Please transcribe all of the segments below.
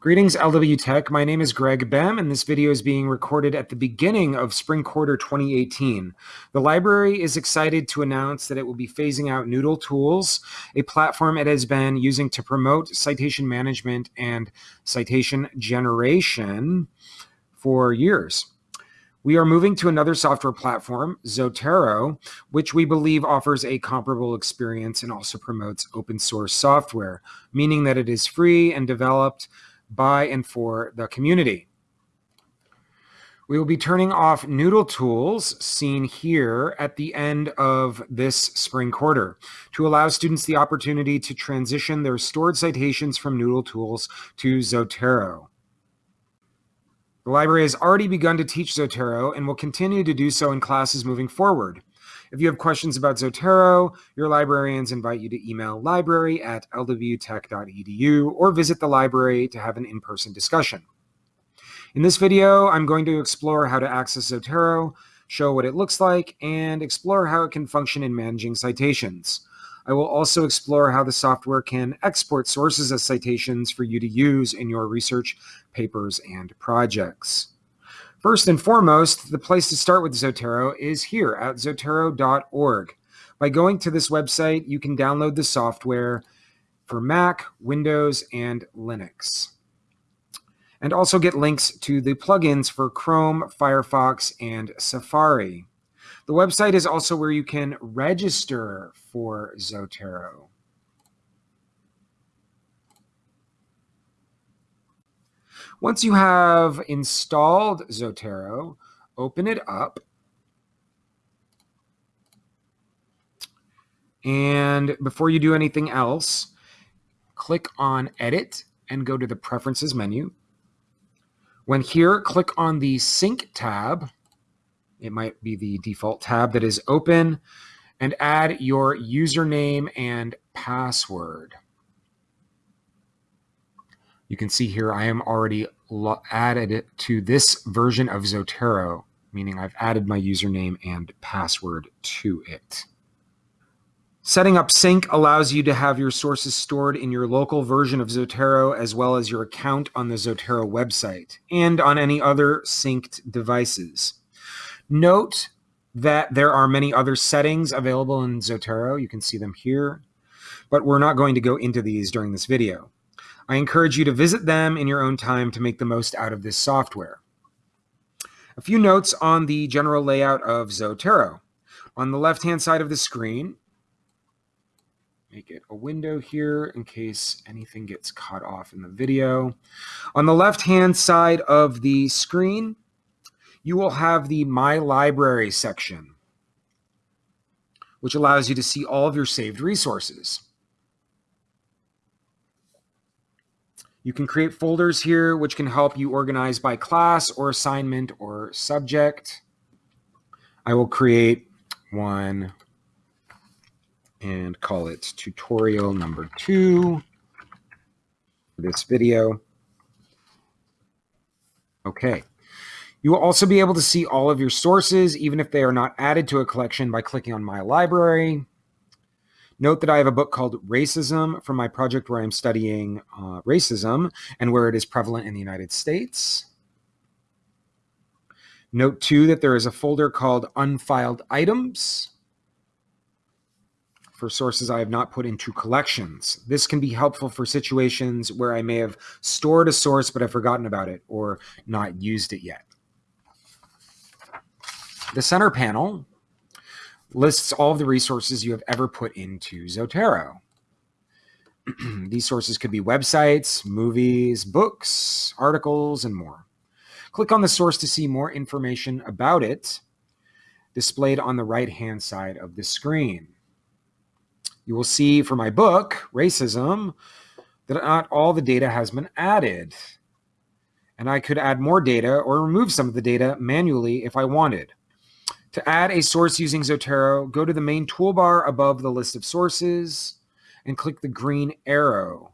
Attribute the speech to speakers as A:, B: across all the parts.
A: Greetings, LW Tech. My name is Greg Bem, and this video is being recorded at the beginning of spring quarter 2018. The library is excited to announce that it will be phasing out Noodle Tools, a platform it has been using to promote citation management and citation generation for years. We are moving to another software platform, Zotero, which we believe offers a comparable experience and also promotes open source software, meaning that it is free and developed by and for the community. We will be turning off Noodle Tools, seen here at the end of this spring quarter, to allow students the opportunity to transition their stored citations from Noodle Tools to Zotero. The library has already begun to teach Zotero and will continue to do so in classes moving forward. If you have questions about Zotero, your librarians invite you to email library at lwtech.edu or visit the library to have an in-person discussion. In this video, I'm going to explore how to access Zotero, show what it looks like, and explore how it can function in managing citations. I will also explore how the software can export sources as citations for you to use in your research papers and projects. First and foremost, the place to start with Zotero is here at zotero.org. By going to this website, you can download the software for Mac, Windows, and Linux. And also get links to the plugins for Chrome, Firefox, and Safari. The website is also where you can register for Zotero. Once you have installed Zotero, open it up. And before you do anything else, click on Edit and go to the Preferences menu. When here, click on the Sync tab. It might be the default tab that is open and add your username and password. You can see here I am already added it to this version of Zotero, meaning I've added my username and password to it. Setting up sync allows you to have your sources stored in your local version of Zotero as well as your account on the Zotero website and on any other synced devices. Note that there are many other settings available in Zotero. You can see them here, but we're not going to go into these during this video. I encourage you to visit them in your own time to make the most out of this software. A few notes on the general layout of Zotero. On the left-hand side of the screen, make it a window here in case anything gets cut off in the video. On the left-hand side of the screen, you will have the My Library section, which allows you to see all of your saved resources. You can create folders here, which can help you organize by class or assignment or subject. I will create one and call it tutorial number two for this video. Okay. You will also be able to see all of your sources, even if they are not added to a collection by clicking on My Library. Note that I have a book called Racism from my project where I'm studying uh, racism and where it is prevalent in the United States. Note too that there is a folder called Unfiled Items for sources I have not put into collections. This can be helpful for situations where I may have stored a source but I've forgotten about it or not used it yet. The center panel lists all of the resources you have ever put into Zotero. These sources could be websites, movies, books, articles, and more. Click on the source to see more information about it displayed on the right-hand side of the screen. You will see for my book, Racism, that not all the data has been added. And I could add more data or remove some of the data manually if I wanted. To add a source using Zotero, go to the main toolbar above the list of sources and click the green arrow,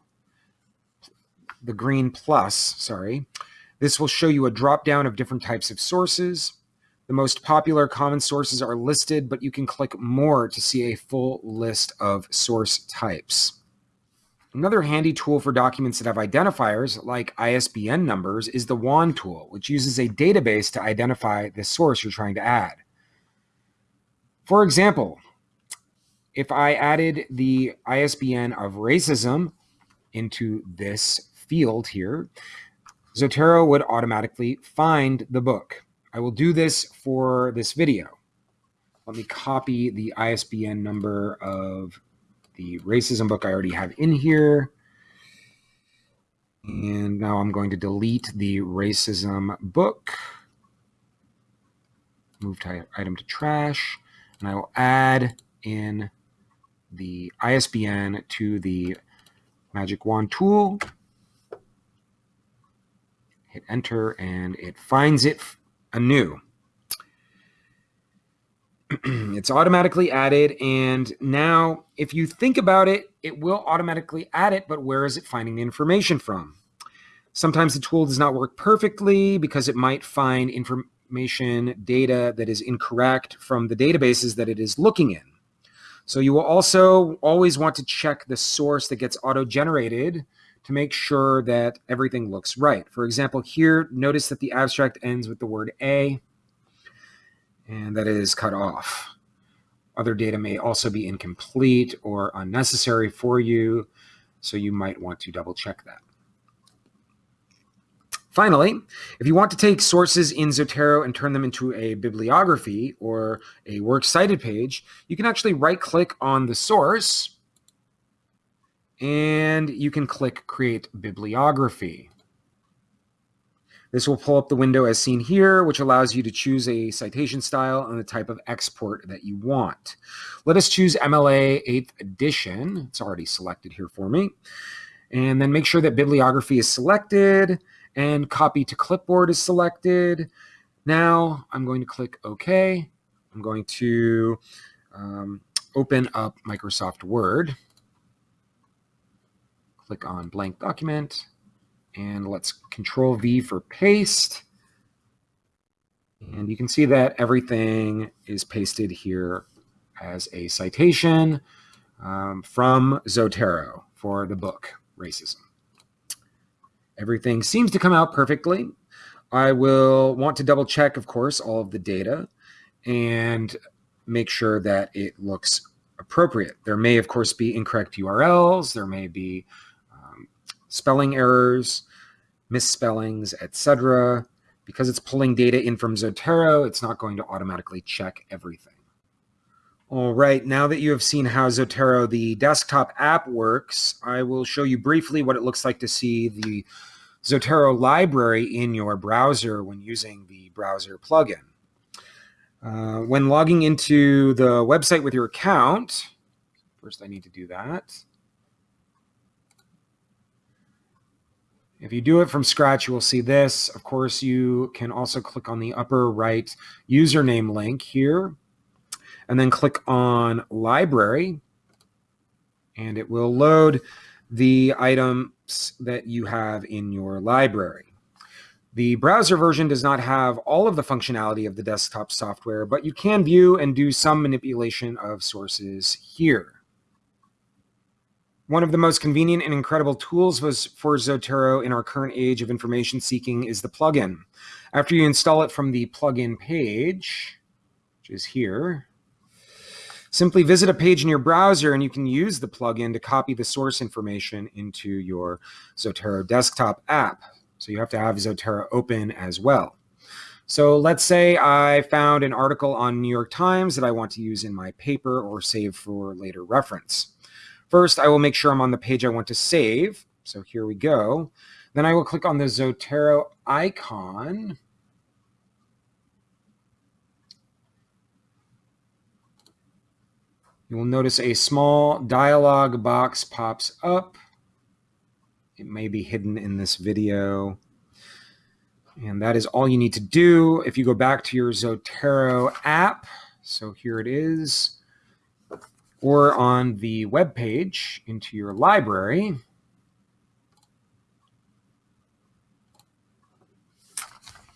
A: the green plus, sorry. This will show you a drop down of different types of sources. The most popular common sources are listed, but you can click more to see a full list of source types. Another handy tool for documents that have identifiers like ISBN numbers is the wand tool, which uses a database to identify the source you're trying to add. For example, if I added the ISBN of racism into this field here, Zotero would automatically find the book. I will do this for this video. Let me copy the ISBN number of the racism book I already have in here. And now I'm going to delete the racism book. Move item to trash. And I will add in the ISBN to the Magic Wand tool. Hit enter and it finds it anew. it's automatically added. And now, if you think about it, it will automatically add it, but where is it finding the information from? Sometimes the tool does not work perfectly because it might find information data that is incorrect from the databases that it is looking in. So you will also always want to check the source that gets auto-generated to make sure that everything looks right. For example, here, notice that the abstract ends with the word A and that is cut off. Other data may also be incomplete or unnecessary for you, so you might want to double check that. Finally, if you want to take sources in Zotero and turn them into a bibliography or a works cited page, you can actually right click on the source and you can click create bibliography. This will pull up the window as seen here, which allows you to choose a citation style and the type of export that you want. Let us choose MLA 8th edition. It's already selected here for me. And then make sure that bibliography is selected and copy to clipboard is selected. Now I'm going to click OK. I'm going to um, open up Microsoft Word. Click on blank document and let's control V for paste. And you can see that everything is pasted here as a citation um, from Zotero for the book Racism. Everything seems to come out perfectly. I will want to double check, of course, all of the data and make sure that it looks appropriate. There may, of course, be incorrect URLs. There may be um, spelling errors misspellings, etc. Because it's pulling data in from Zotero, it's not going to automatically check everything. All right, now that you have seen how Zotero, the desktop app, works, I will show you briefly what it looks like to see the Zotero library in your browser when using the browser plugin. Uh, when logging into the website with your account, first I need to do that. If you do it from scratch, you will see this. Of course, you can also click on the upper right username link here and then click on library and it will load the items that you have in your library. The browser version does not have all of the functionality of the desktop software, but you can view and do some manipulation of sources here. One of the most convenient and incredible tools was for Zotero in our current age of information seeking is the plugin. After you install it from the plugin page, which is here, simply visit a page in your browser and you can use the plugin to copy the source information into your Zotero desktop app. So you have to have Zotero open as well. So let's say I found an article on New York Times that I want to use in my paper or save for later reference. First, I will make sure I'm on the page I want to save. So here we go. Then I will click on the Zotero icon. You will notice a small dialog box pops up. It may be hidden in this video. And that is all you need to do. If you go back to your Zotero app, so here it is or on the web page into your library,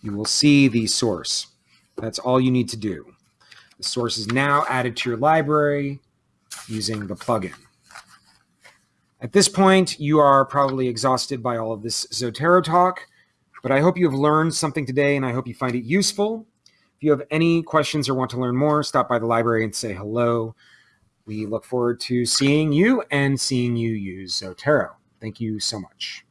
A: you will see the source. That's all you need to do. The source is now added to your library using the plugin. At this point, you are probably exhausted by all of this Zotero talk, but I hope you have learned something today and I hope you find it useful. If you have any questions or want to learn more, stop by the library and say hello. We look forward to seeing you and seeing you use Zotero. Thank you so much.